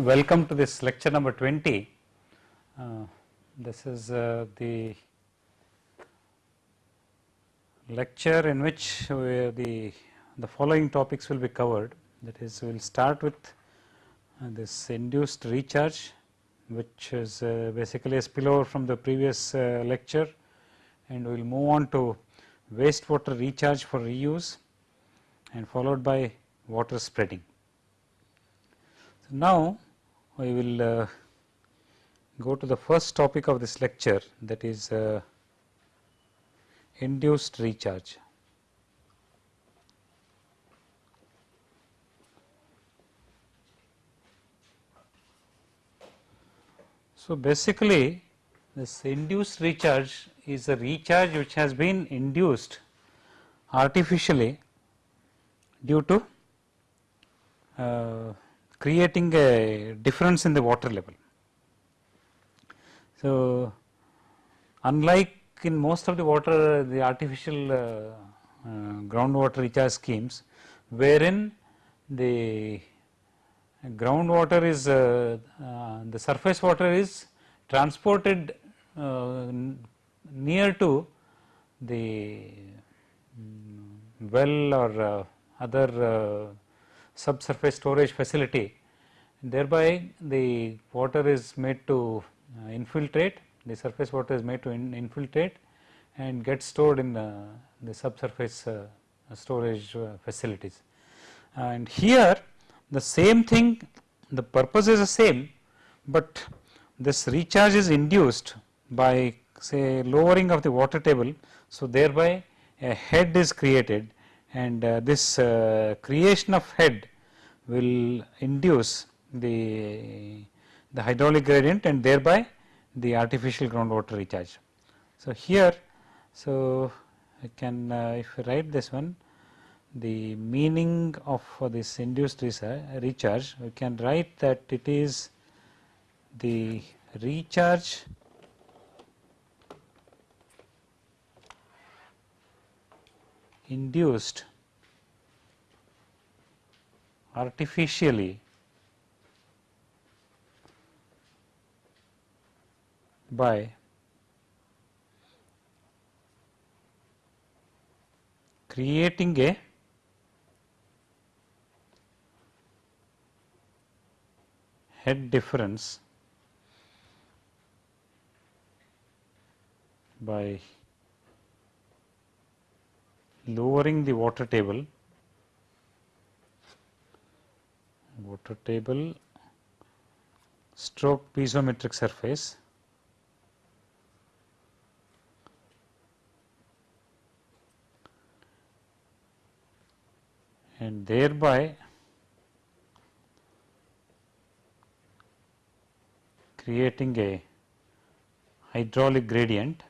Welcome to this lecture number 20. Uh, this is uh, the lecture in which the, the following topics will be covered. That is, we will start with uh, this induced recharge, which is uh, basically a spillover from the previous uh, lecture, and we will move on to wastewater recharge for reuse, and followed by water spreading. So, now we will uh, go to the first topic of this lecture that is uh, induced recharge. So, basically this induced recharge is a recharge which has been induced artificially due to uh, creating a difference in the water level. So, unlike in most of the water the artificial uh, uh, groundwater recharge schemes wherein the groundwater is uh, uh, the surface water is transported uh, near to the mm, well or uh, other subsurface storage facility thereby the water is made to infiltrate the surface water is made to in infiltrate and get stored in uh, the subsurface uh, storage uh, facilities. And here the same thing the purpose is the same, but this recharge is induced by say lowering of the water table. So, thereby a head is created and uh, this uh, creation of head will induce the, the hydraulic gradient and thereby the artificial groundwater recharge. So, here so I can uh, if write this one the meaning of uh, this induced recharge we can write that it is the recharge induced artificially. By. Creating a head difference by lowering the water table water table stroke piezometric surface and thereby creating a hydraulic gradient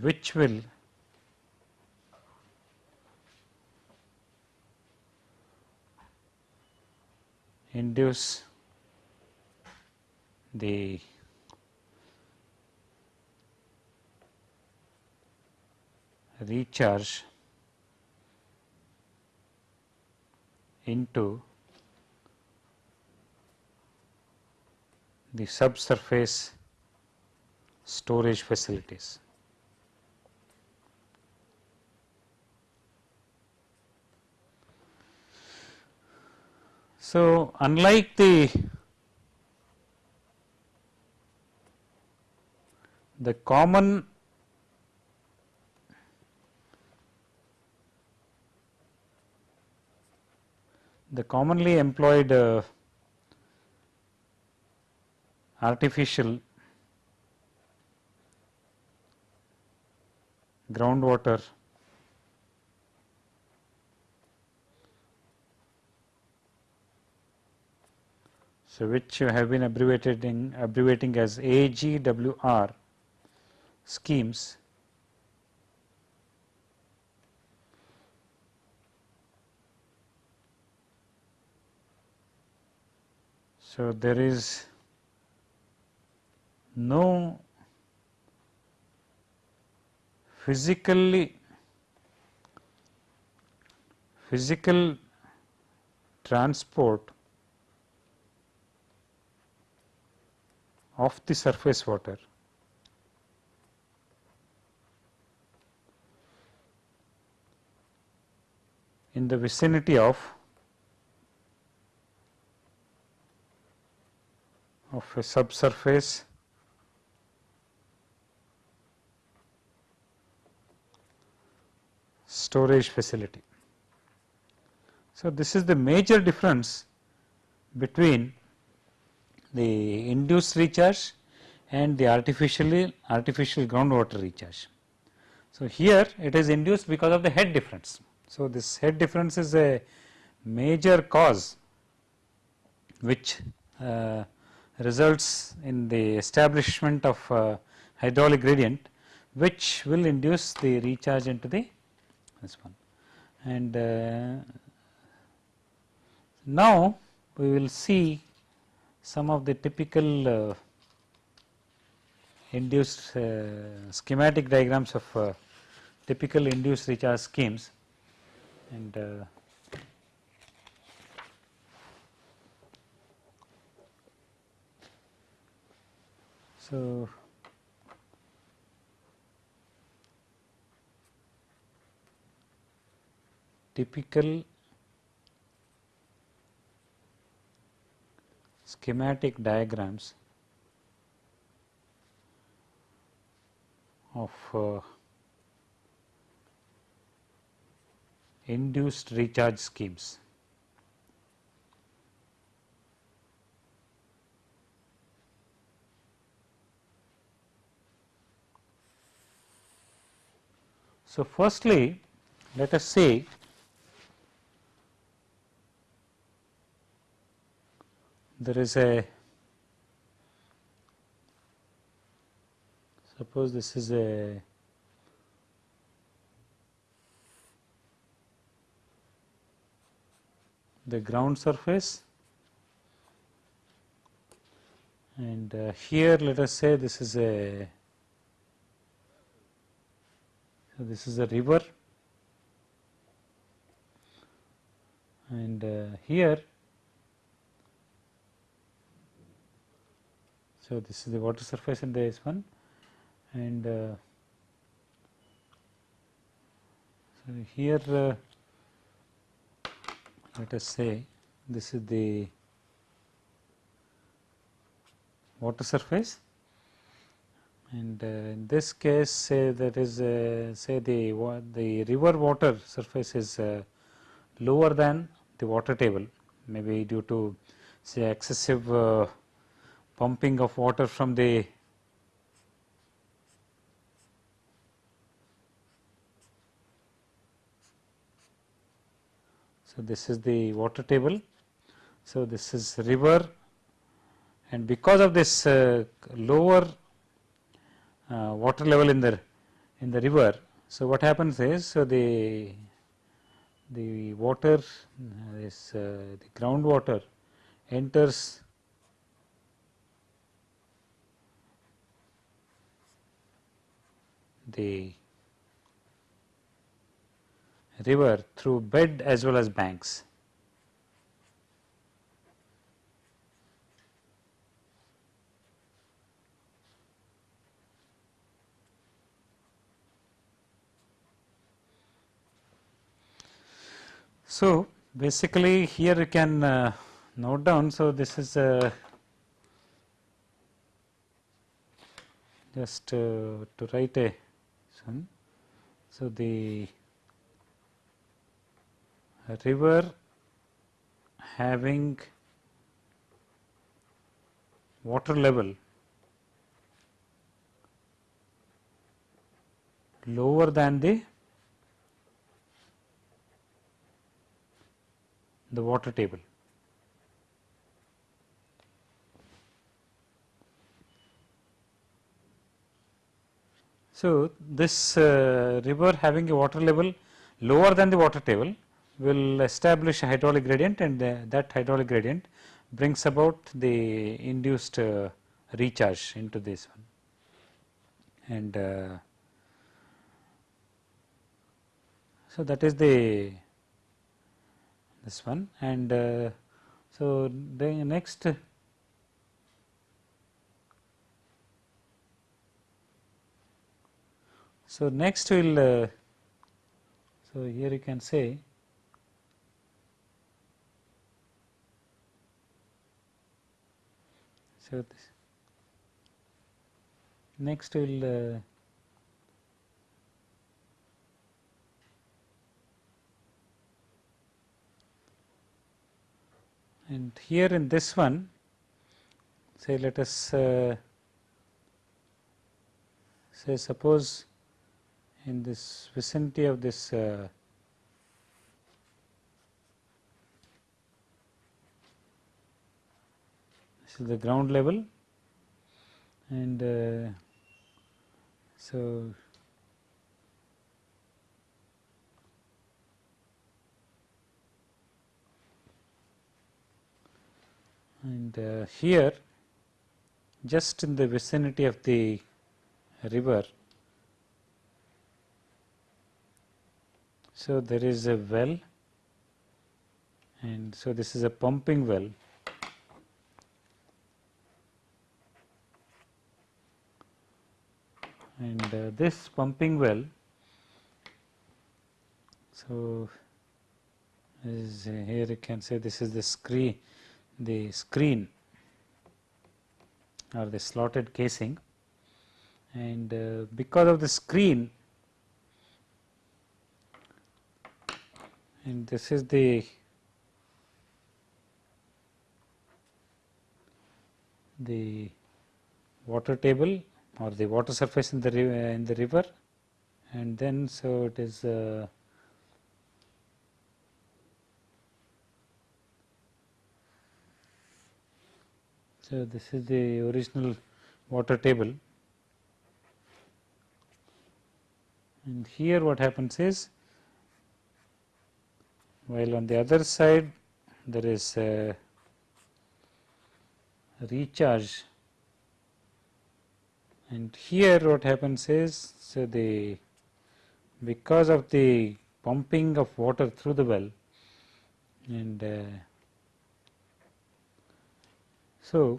which will induce the recharge into the subsurface storage facilities. So, unlike the the common the commonly employed uh, artificial groundwater so which have been abbreviated in abbreviating as AGWR schemes. So, there is no physically physical transport of the surface water in the vicinity of of a subsurface storage facility. So, this is the major difference between the induced recharge and the artificially artificial groundwater recharge. So, here it is induced because of the head difference. So, this head difference is a major cause which uh, results in the establishment of uh, hydraulic gradient which will induce the recharge into the this one. And uh, now we will see some of the typical uh, induced uh, schematic diagrams of uh, typical induced recharge schemes. And uh, so typical schematic diagrams of uh, induced recharge schemes. So, firstly let us say there is a suppose this is a the ground surface. And uh, here let us say this is a so this is a river. And uh, here so this is the water surface in the S1 and uh, so here uh, let us say this is the water surface. And uh, in this case say that is uh, say the the river water surface is uh, lower than the water table maybe due to say excessive uh, pumping of water from the So, this is the water table. So, this is river and because of this uh, lower uh, water level in the in the river. So, what happens is so the the water uh, this uh, the groundwater enters the river through bed as well as banks. So, basically here you can uh, note down. So, this is uh, just uh, to write a So, the river having water level lower than the the water table. So, this uh, river having a water level lower than the water table will establish a hydraulic gradient and uh, that hydraulic gradient brings about the induced uh, recharge into this one. And uh, so, that is the this one and uh, so the next so next we will uh, so here you can say so this next we will uh, and here in this one say let us uh, say suppose in this vicinity of this uh, this is the ground level and uh, so and uh, here just in the vicinity of the river. So, there is a well and so this is a pumping well. And uh, this pumping well so is uh, here you can say this is the screen the screen or the slotted casing. And uh, because of the screen and this is the the water table or the water surface in the in the river. And then so it is uh, So, this is the original water table. And here what happens is while on the other side there is a recharge. And here what happens is so the because of the pumping of water through the well and uh, so,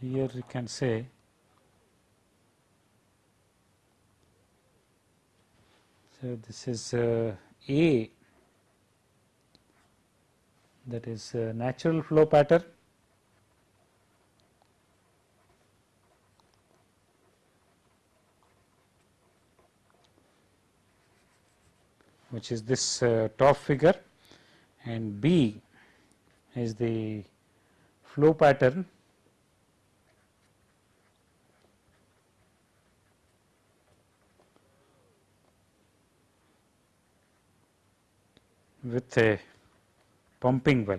here you can say so this is uh, A that is natural flow pattern. Which is this uh, top figure. And B is the flow pattern with a pumping well.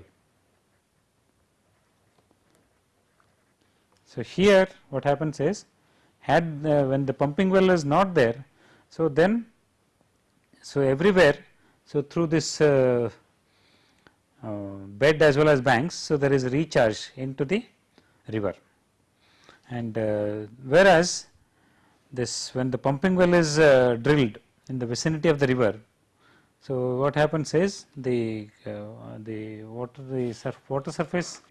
So, here what happens is had uh, when the pumping well is not there. So, then so everywhere so through this uh, bed as well as banks. So, there is recharge into the river and uh, whereas this when the pumping well is uh, drilled in the vicinity of the river so, what happens is the uh, the water the surf water surface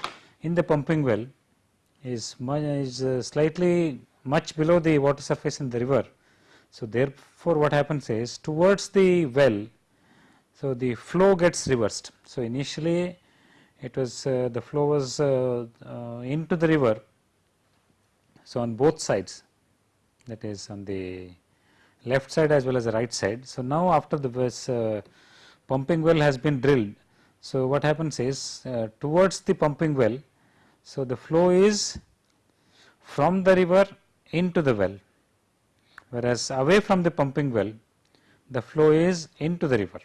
in the pumping well is much is uh, slightly much below the water surface in the river. So, therefore, what happens is towards the well, so the flow gets reversed. So, initially it was uh, the flow was uh, uh, into the river. So, on both sides that is on the left side as well as the right side. So, now after the uh, pumping well has been drilled. So, what happens is uh, towards the pumping well, so the flow is from the river into the well, whereas away from the pumping well the flow is into the river.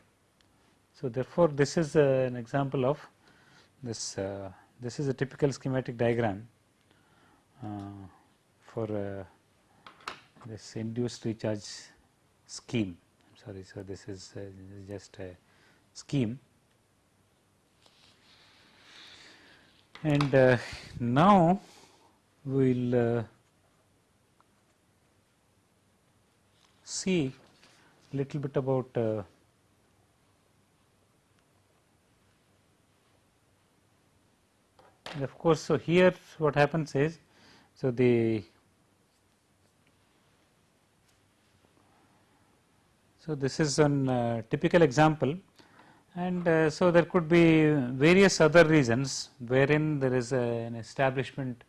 So, therefore, this is uh, an example of this uh, this is a typical schematic diagram uh, for this induced recharge scheme. sorry. So, this is just a scheme and uh, now we will uh, see little bit about uh, of course, so here what happens is so the so this is an uh, typical example and uh, so there could be various other reasons wherein there is a, an establishment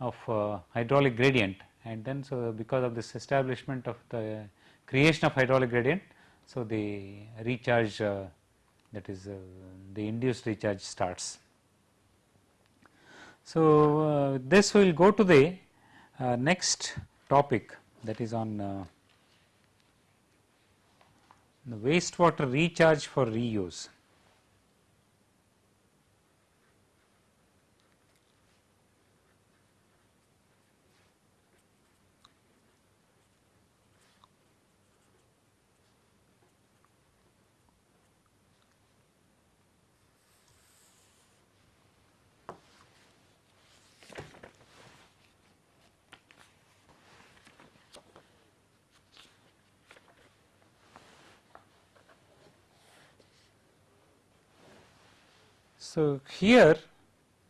of uh, hydraulic gradient and then so because of this establishment of the creation of hydraulic gradient so the recharge uh, that is uh, the induced recharge starts. So, uh, this we will go to the uh, next topic that is on uh, the wastewater recharge for reuse. So, here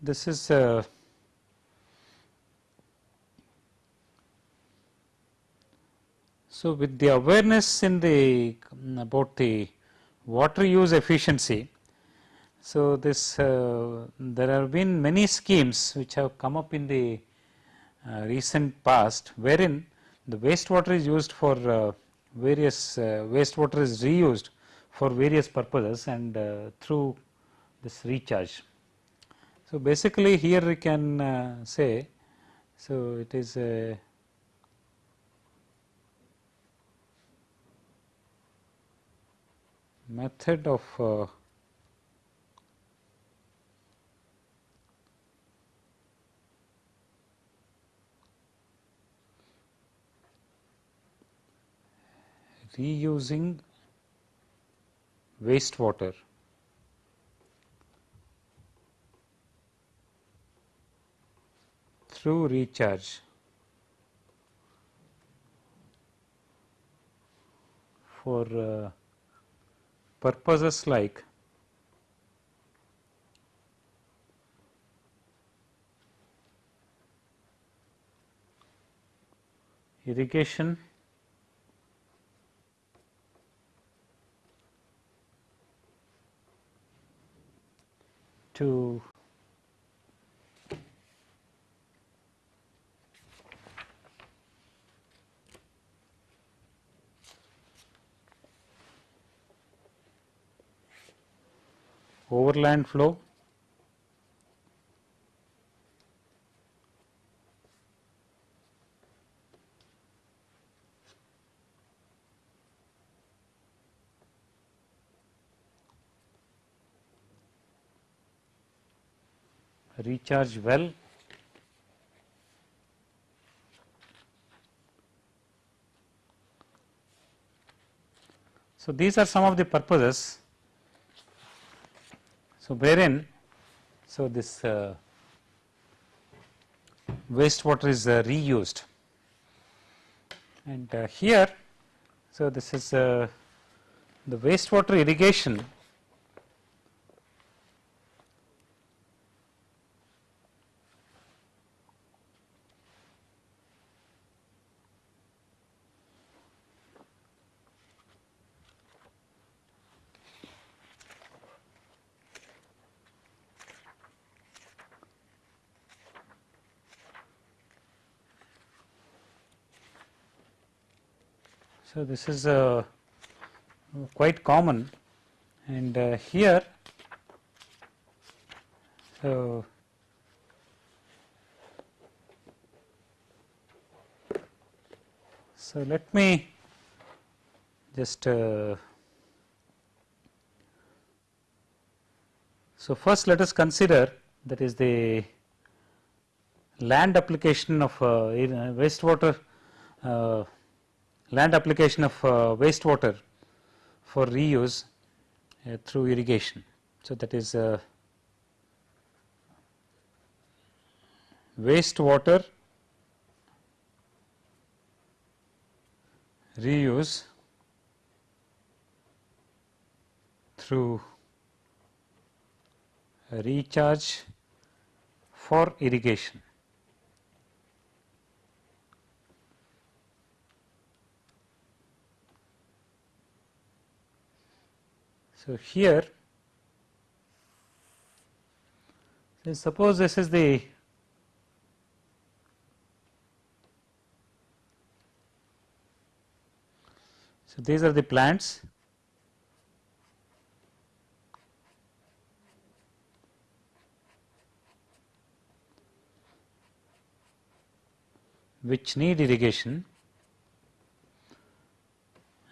this is uh, so with the awareness in the about the water use efficiency. So, this uh, there have been many schemes which have come up in the uh, recent past wherein the wastewater is used for uh, various uh, wastewater is reused for various purposes and uh, through this recharge. So, basically here we can uh, say, so it is a method of uh, reusing wastewater through recharge. for uh, purposes like irrigation to overland flow. Recharge well. So, these are some of the purposes so, wherein so this uh, wastewater is uh, reused. And uh, here so this is uh, the wastewater irrigation So, this is uh, quite common. And uh, here so so let me just uh, so first let us consider that is the land application of uh, wastewater uh, land application of uh, wastewater for reuse uh, through irrigation. So, that is uh, wastewater reuse through recharge for irrigation. So, here suppose this is the so these are the plants. Which need irrigation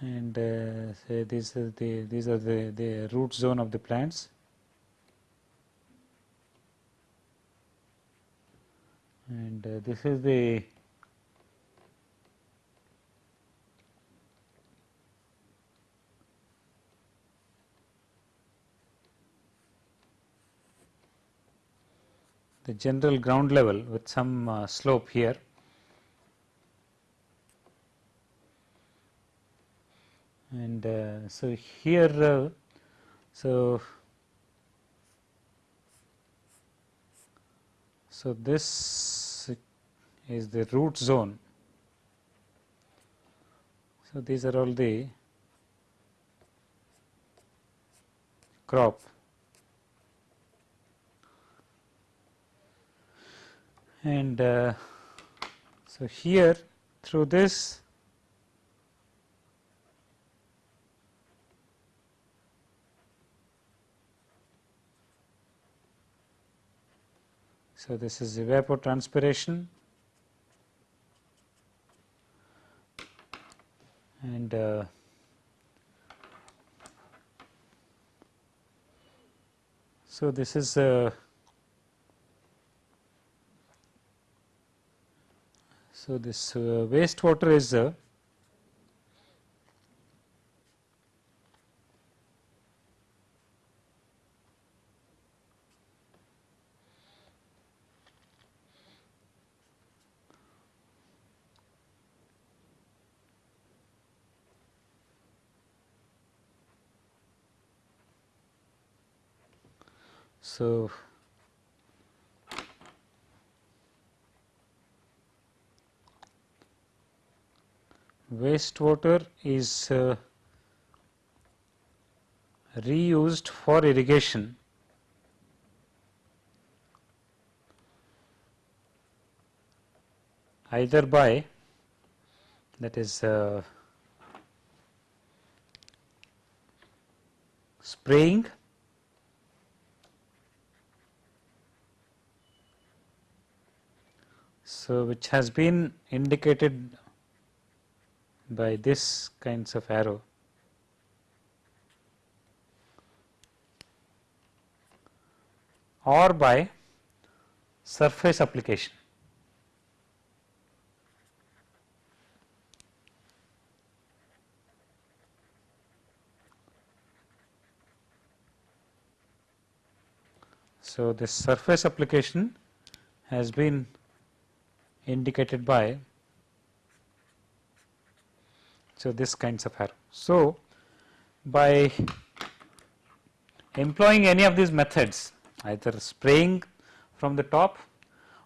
and uh, say these are the these are the, the root zone of the plants. And uh, this is the the general ground level with some uh, slope here. And uh, so here uh, so so this is the root zone. So these are all the crop. And uh, so here through this So, this is evapotranspiration and uh, so this is uh, so this uh, wastewater is So, wastewater is uh, reused for irrigation. Either by that is uh, spraying So, which has been indicated by this kinds of arrow. or by surface application. So, this surface application has been indicated by so this kinds of arrow. So, by employing any of these methods either spraying from the top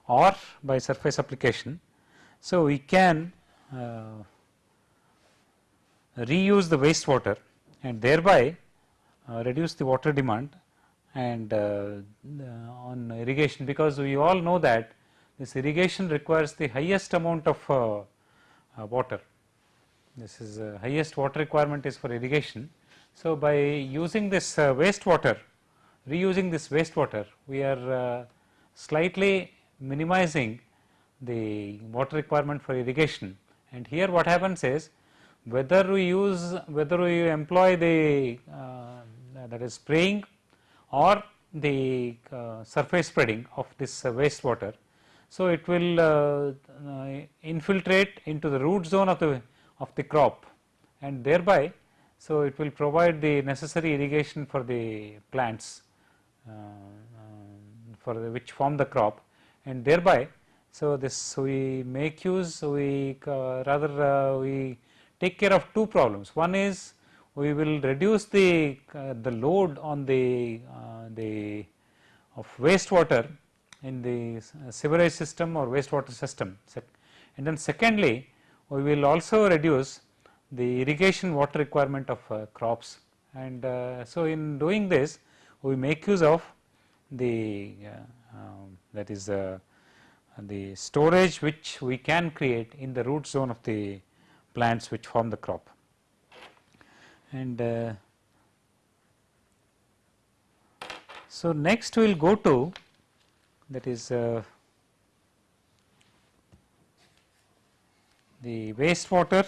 or by surface application. So, we can uh, reuse the wastewater and thereby uh, reduce the water demand and uh, on irrigation because we all know that this irrigation requires the highest amount of uh, uh, water. This is uh, highest water requirement is for irrigation. So, by using this uh, wastewater, reusing this wastewater, we are uh, slightly minimizing the water requirement for irrigation. And here what happens is whether we use, whether we employ the uh, that is spraying or the surface spreading of this wastewater, so, it will uh, uh, infiltrate into the root zone of the of the crop and thereby So, it will provide the necessary irrigation for the plants uh, for the which form the crop and thereby. So, this we make use we uh, rather uh, we take care of two problems. One is we will reduce the uh, the load on the uh, the of wastewater in the sewerage system or wastewater system and then secondly we will also reduce the irrigation water requirement of uh, crops and uh, so in doing this we make use of the uh, um, that is uh, the storage which we can create in the root zone of the plants which form the crop. And uh, so, next we will go to that is uh, the wastewater.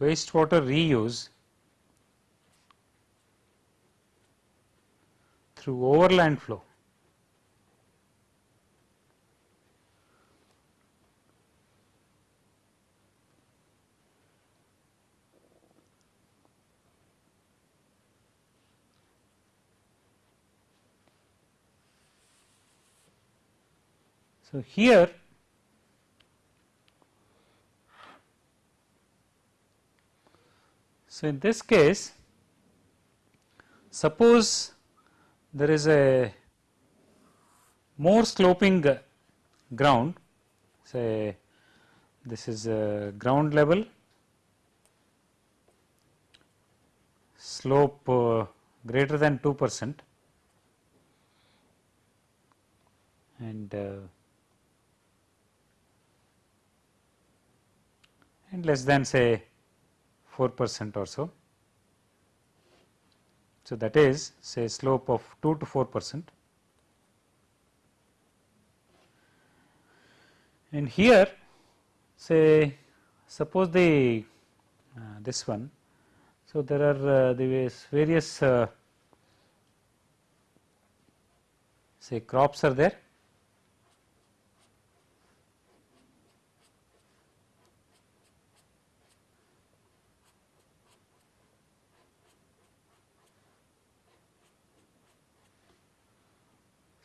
Wastewater reuse through overland flow. So, here So, in this case suppose there is a more sloping ground. Say this is a ground level. Slope uh, greater than 2 percent. And uh, and less than say 4 percent or so. So, that is say slope of 2 to 4 percent and here say suppose the uh, this one. So, there are uh, the various uh, say crops are there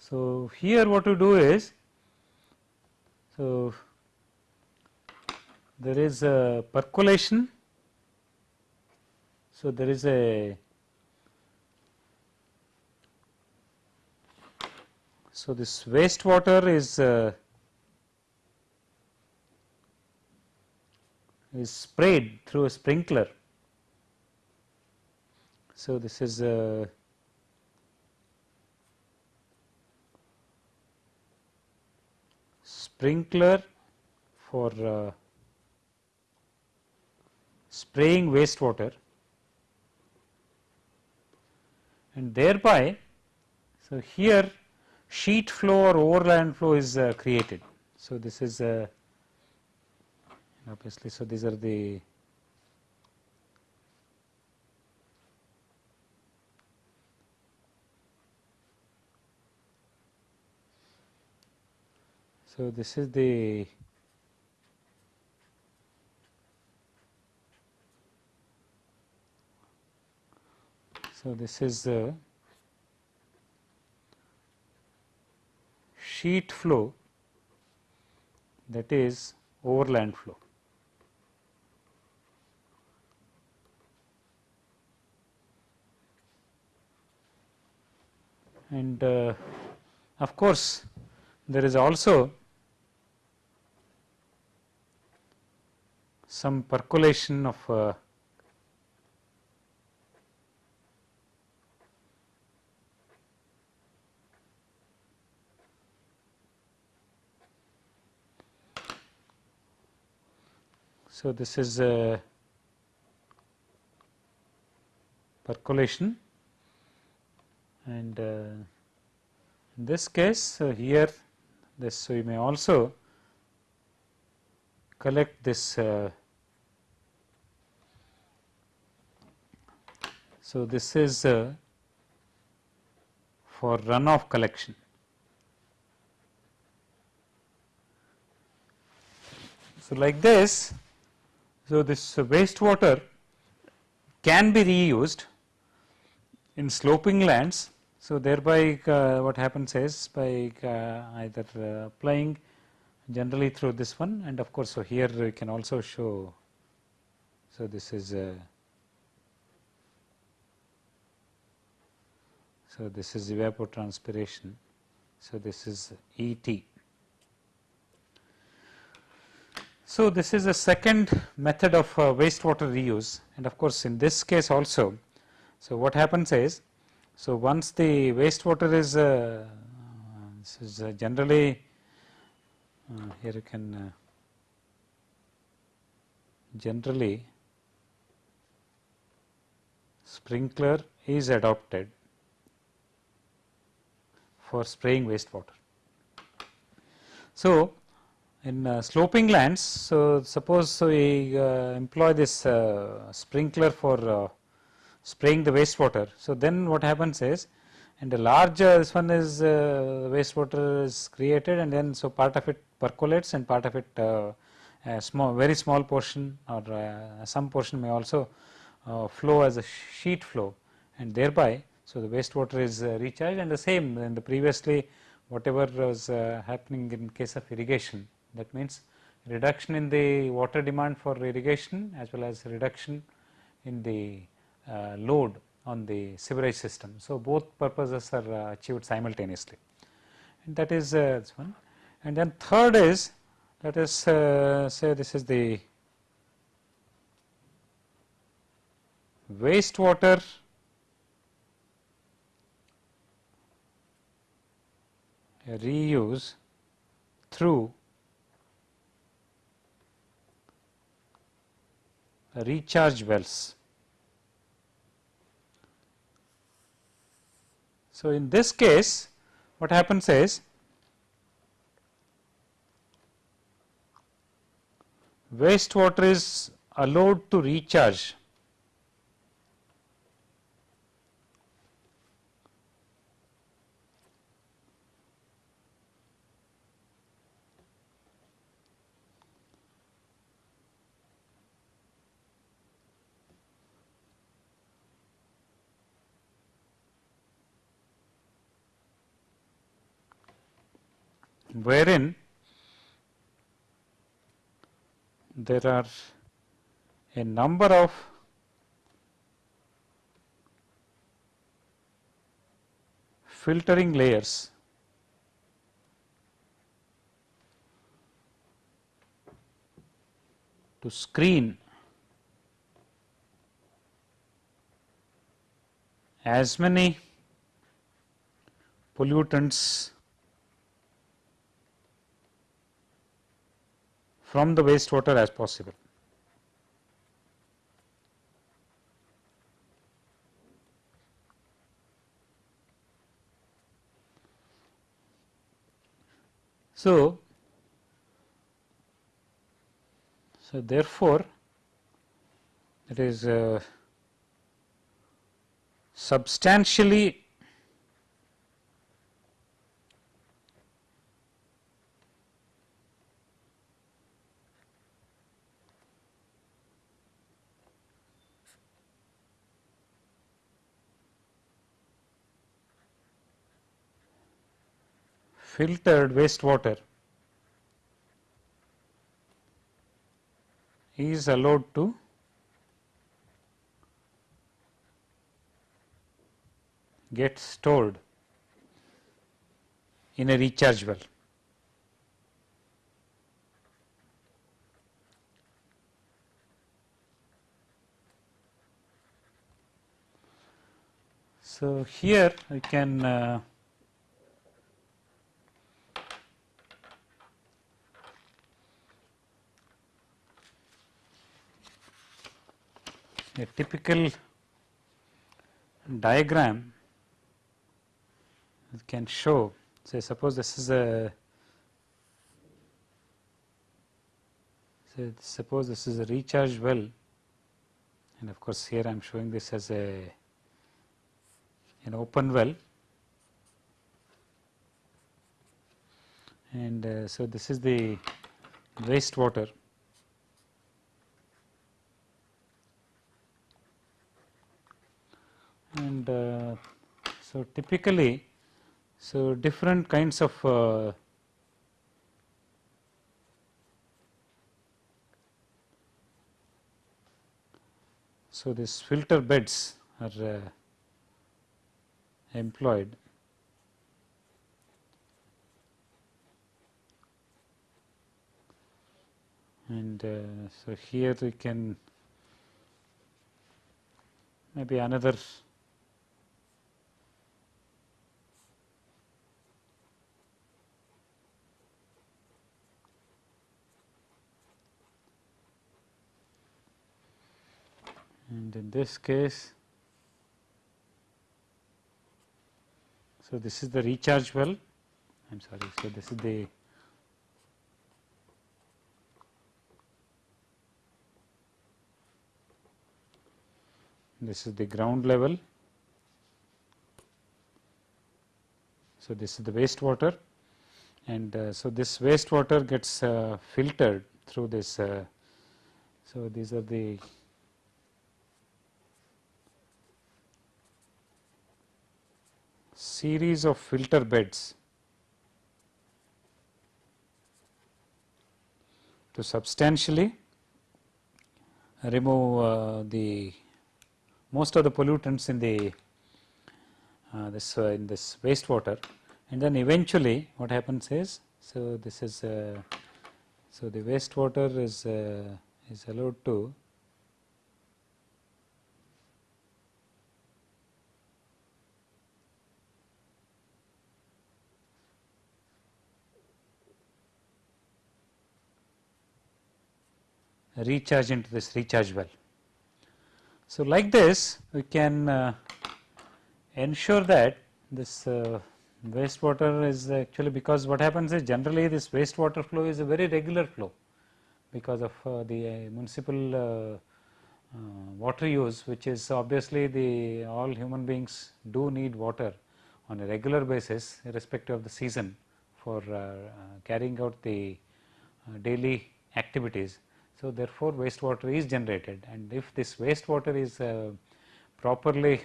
So, here what you do is, so there is a percolation. So, there is a so this wastewater is uh, is sprayed through a sprinkler. So, this is a sprinkler for uh, spraying wastewater and thereby so here sheet flow or overland flow is uh, created. So, this is uh, obviously, so these are the So, this is the so this is the sheet flow that is overland flow. And uh, of course, there is also some percolation of uh, So, this is a percolation. And uh, in this case uh, here this so you may also collect this uh, So, this is uh, for runoff collection. So, like this, so this wastewater can be reused in sloping lands. So, thereby uh, what happens is by uh, either uh, applying generally through this one and of course, so here we can also show. So, this is uh, so this is evapotranspiration. So, this is E t. So, this is a second method of uh, wastewater reuse and of course, in this case also. So, what happens is, so once the wastewater is, uh, this is uh, generally uh, here you can uh, generally sprinkler is adopted for spraying wastewater. So, in uh, sloping lands, so suppose we uh, employ this uh, sprinkler for uh, spraying the wastewater. So, then what happens is and the large this one is uh, wastewater is created and then so part of it percolates and part of it uh, a small very small portion or some portion may also flow as a sheet flow and thereby so the wastewater is recharged and the same in the previously whatever was happening in case of irrigation that means, reduction in the water demand for irrigation as well as reduction in the uh, load on the sewerage system. So, both purposes are uh, achieved simultaneously and that is uh, this one. And then third is let us uh, say this is the wastewater reuse through recharge wells. So, in this case what happens is wastewater is allowed to recharge wherein there are a number of filtering layers to screen as many pollutants from the wastewater as possible. So, so therefore, it is uh, substantially filtered wastewater is allowed to get stored in a recharge well. So, here we can uh, a typical diagram can show say suppose this is a say suppose this is a recharge well. And of course here I am showing this as a an open well. And uh, so this is the waste and uh, so typically so different kinds of uh, so this filter beds are uh, employed. And uh, so here we can maybe another and in this case so this is the recharge well I am sorry so this is the this is the ground level. So, this is the wastewater and uh, so this wastewater gets uh, filtered through this. Uh, so, these are the series of filter beds to substantially remove uh, the most of the pollutants in the uh, this uh, in this wastewater. And then eventually what happens is so this is uh, so the wastewater is uh, is allowed to recharge into this recharge well. So, like this we can uh, ensure that this uh, wastewater is actually because what happens is generally this wastewater flow is a very regular flow because of uh, the uh, municipal uh, uh, water use which is obviously the all human beings do need water on a regular basis irrespective of the season for carrying out the daily activities so, therefore, wastewater is generated. And if this wastewater is uh, properly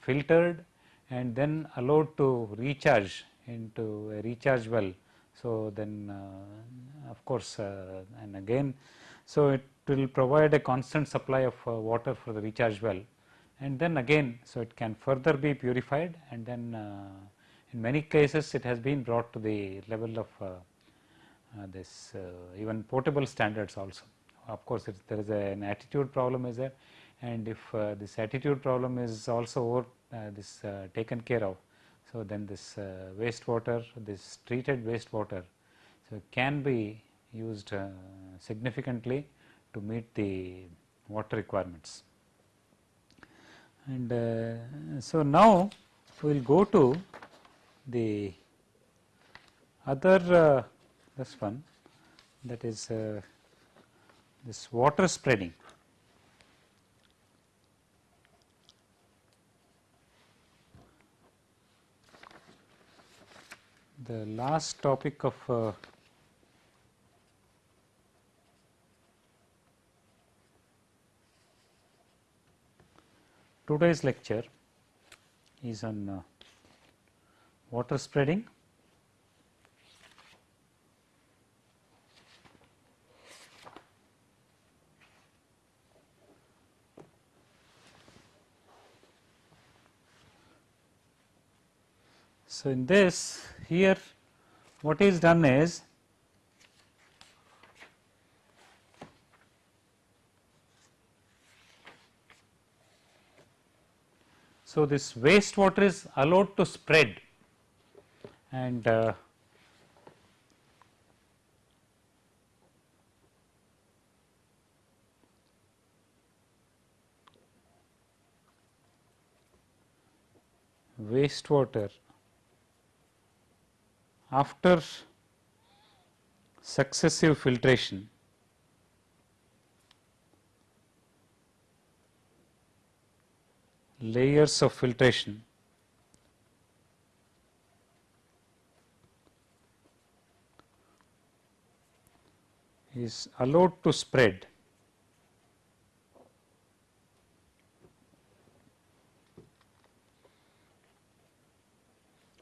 filtered and then allowed to recharge into a recharge well. So, then uh, of course, uh, and again, so it will provide a constant supply of uh, water for the recharge well. And then again, so it can further be purified. And then uh, in many cases it has been brought to the level of uh, this even portable standards also of course, there is a, an attitude problem is there and if uh, this attitude problem is also over, uh, this uh, taken care of. So, then this uh, wastewater, this treated wastewater, so can be used uh, significantly to meet the water requirements. And uh, so, now we will go to the other this one that is this water spreading. The last topic of uh, today's lecture is on uh, water spreading So, in this here what is done is So, this wastewater is allowed to spread and uh, wastewater after successive filtration layers of filtration is allowed to spread.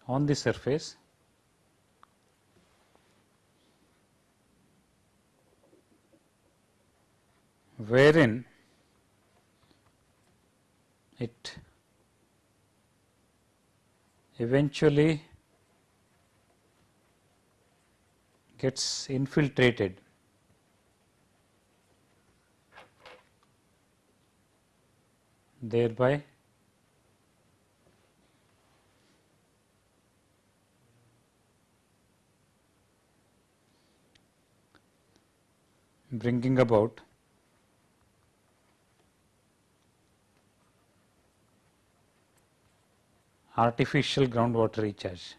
On the surface wherein it eventually gets infiltrated. Thereby bringing about artificial groundwater recharge.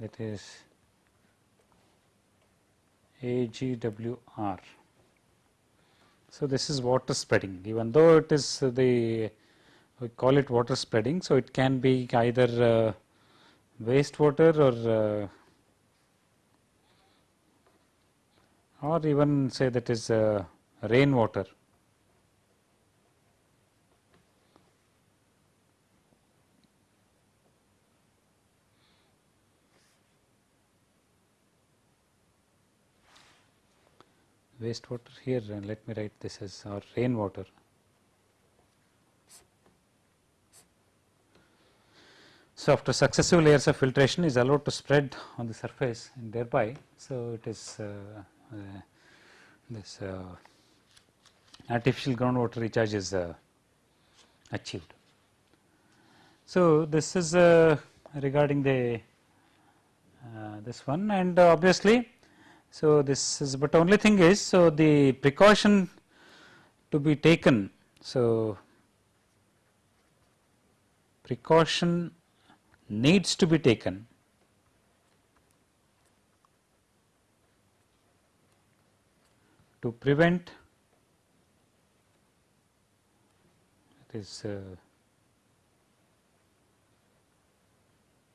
that is AGWR. So, this is water spreading even though it is the we call it water spreading. So, it can be either uh, wastewater or uh, or even say that is uh, rainwater. wastewater here and let me write this as our rainwater. So, after successive layers of filtration is allowed to spread on the surface and thereby, so it is uh, this uh, artificial groundwater recharge is uh, achieved. So, this is uh, regarding the this one and obviously so, this is but only thing is so the precaution to be taken. So, precaution needs to be taken to prevent this uh,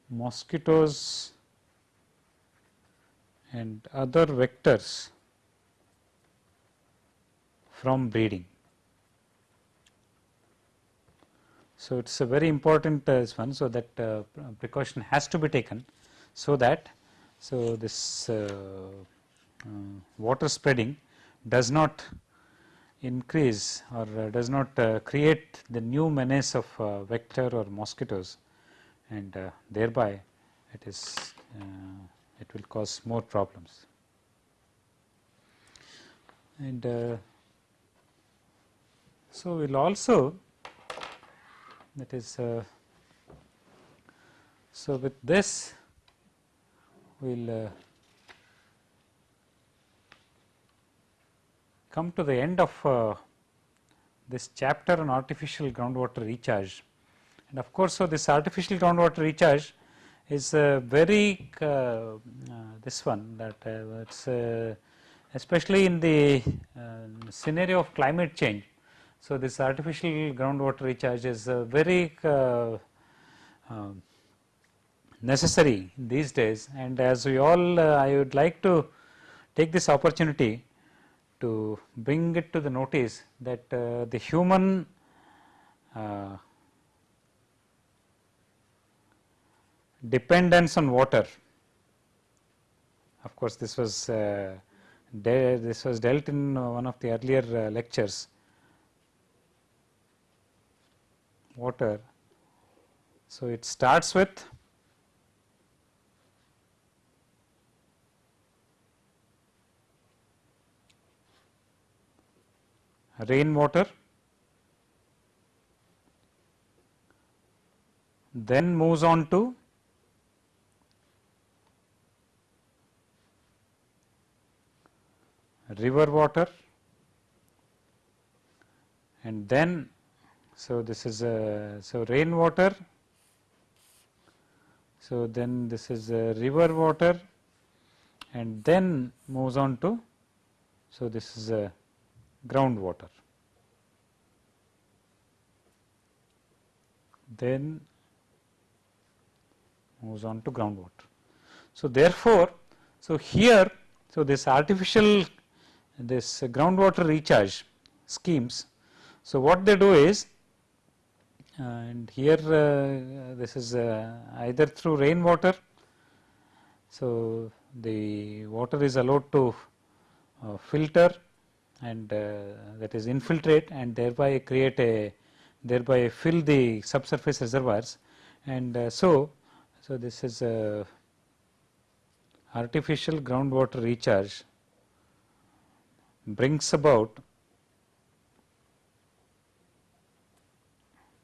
mosquitoes and other vectors from breeding. So, it is a very important uh, one. So, that uh, precaution has to be taken. So, that so this uh, uh water spreading does not increase or uh, does not uh, create the new menace of vector or mosquitoes and thereby it is it will cause more problems. And uh, so, we will also that is uh, so with this we will come to the end of uh, this chapter on artificial groundwater recharge and of course, so this artificial groundwater recharge is very uh, uh, this one that uh, it's especially in the scenario of climate change. So, this artificial groundwater recharge is very necessary these days and as we all I would like to take this opportunity to bring it to the notice that the human uh, dependence on water. Of course, this was uh, this was dealt in one of the earlier uh, lectures. Water. So, it starts with rainwater, then moves on to river water and then so this is a so rainwater so then this is a river water and then moves on to so this is a groundwater then moves on to groundwater. So, therefore, so here so this artificial this groundwater recharge schemes. So, what they do is and here uh, this is uh, either through rainwater. So, the water is allowed to uh, filter and uh, that is infiltrate and thereby create a thereby fill the subsurface reservoirs. And uh, so so this is a artificial groundwater recharge brings about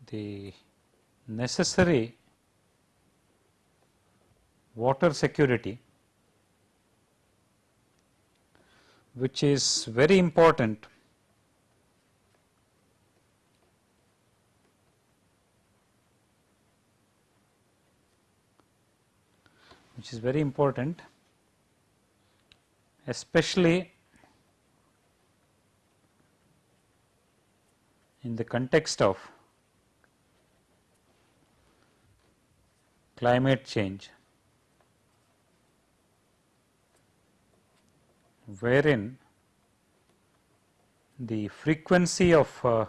the necessary water security which is very important. Which is very important especially in the context of climate change wherein the frequency of uh,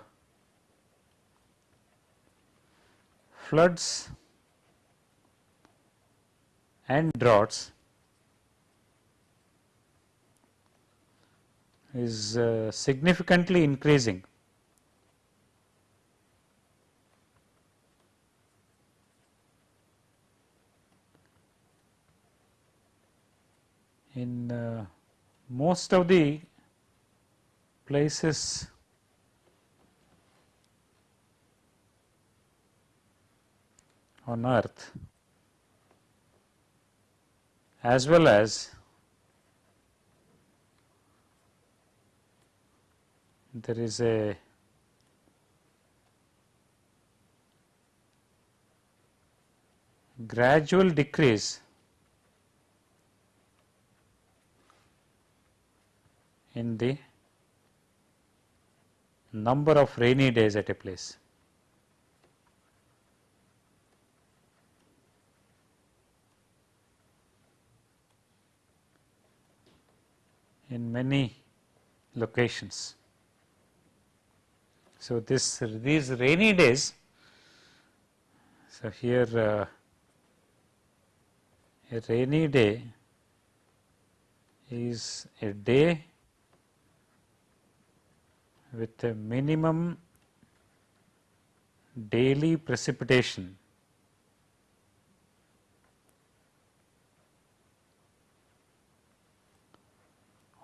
floods and droughts is uh, significantly increasing. In uh, most of the places on earth as well as there is a gradual decrease in the number of rainy days at a place. in many locations. So, this these rainy days, so here uh, a rainy day is a day with a minimum daily precipitation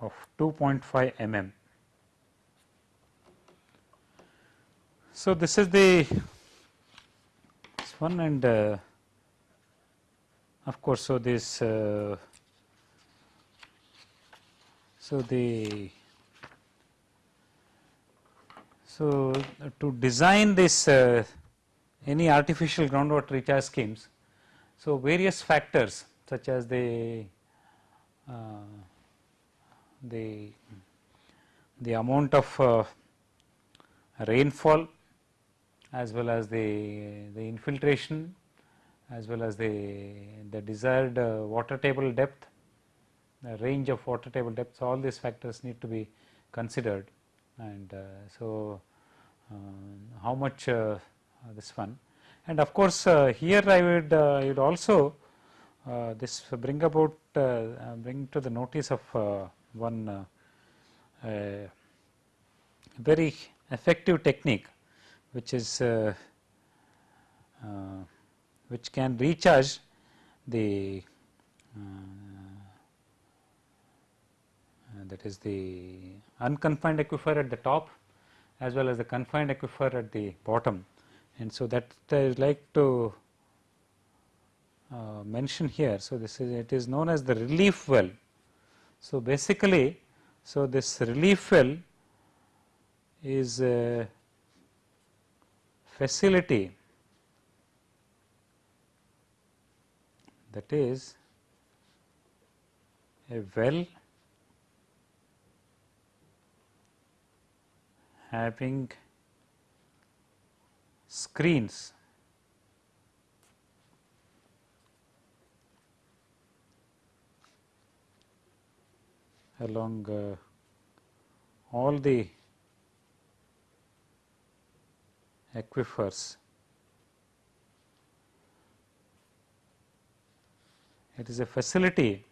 of 2.5 mm. So, this is the this one and uh, of course, so this uh, so the so, to design this uh, any artificial groundwater recharge schemes, so various factors such as the uh, the the amount of uh, rainfall as well as the the infiltration as well as the the desired uh, water table depth the range of water table depth all these factors need to be considered and uh, so uh, how much uh, this one? And of course here I would I would also this bring about bring to the notice of one very effective technique which is uh, uh, which can recharge the uh, that is the unconfined aquifer at the top as well as the confined aquifer at the bottom. And so, that I would like to uh, mention here. So, this is it is known as the relief well. So, basically, so this relief well is a facility that is a well having screens along uh, all the aquifers. It is a facility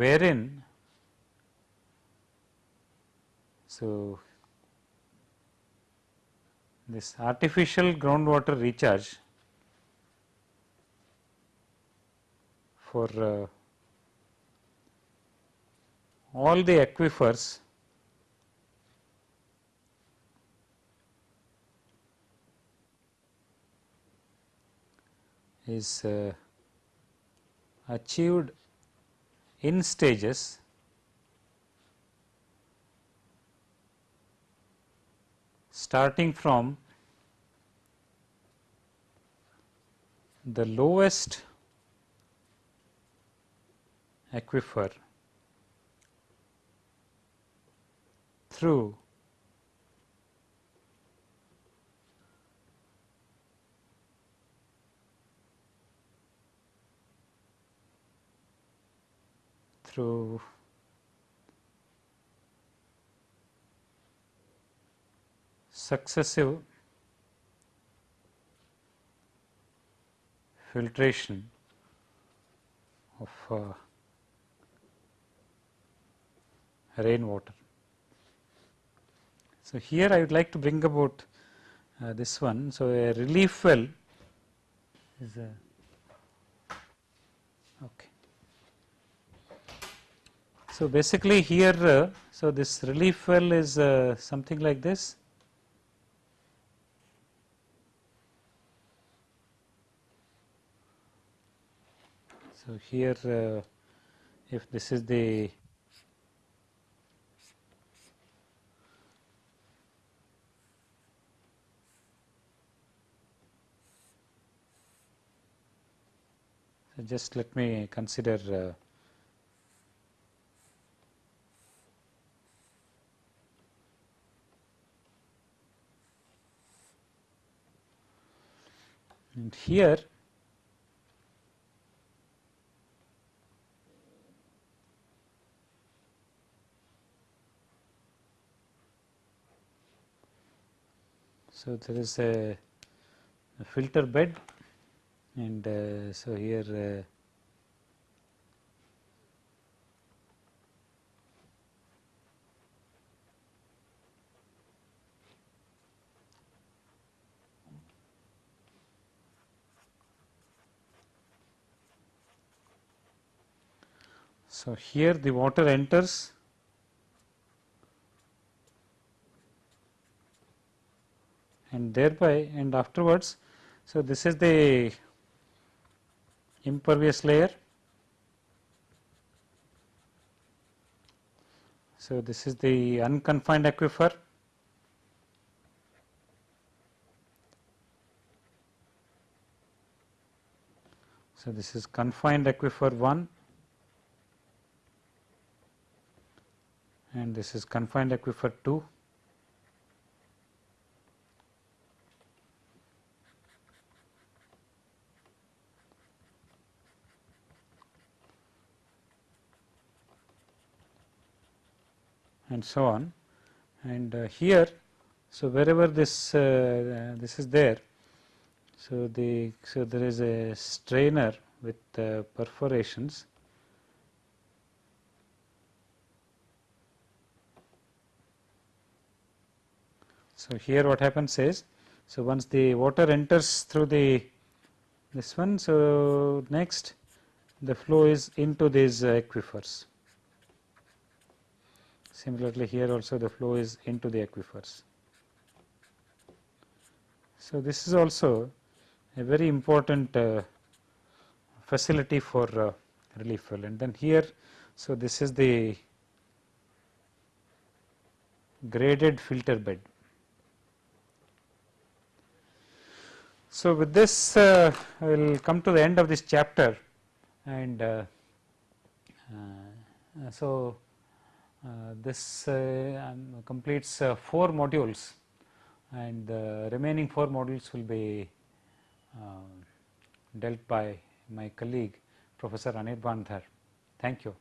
wherein so this artificial groundwater recharge for uh, all the aquifers is uh, achieved in stages starting from the lowest aquifer through through successive filtration of uh, rainwater. So, here I would like to bring about uh, this one. So, a relief well is a okay. So, basically here, uh, so this relief well is uh, something like this. So, here uh, if this is the so just let me consider uh, and here So, there is a, a filter bed and uh, so here uh, So, here the water enters and thereby and afterwards. So, this is the impervious layer. So, this is the unconfined aquifer. So, this is confined aquifer 1 and this is confined aquifer 2. And so on and uh, here so wherever this uh, this is there so the so there is a strainer with uh, perforations So, here what happens is, so once the water enters through the this one, so next the flow is into these aquifers. Similarly, here also the flow is into the aquifers. So, this is also a very important uh, facility for uh, relief well and then here, so this is the graded filter bed. So, with this uh, I will come to the end of this chapter and uh, uh, so this uh, um, completes uh, 4 modules and the remaining 4 modules will be dealt by my colleague Professor Anirban Dhar. Thank you.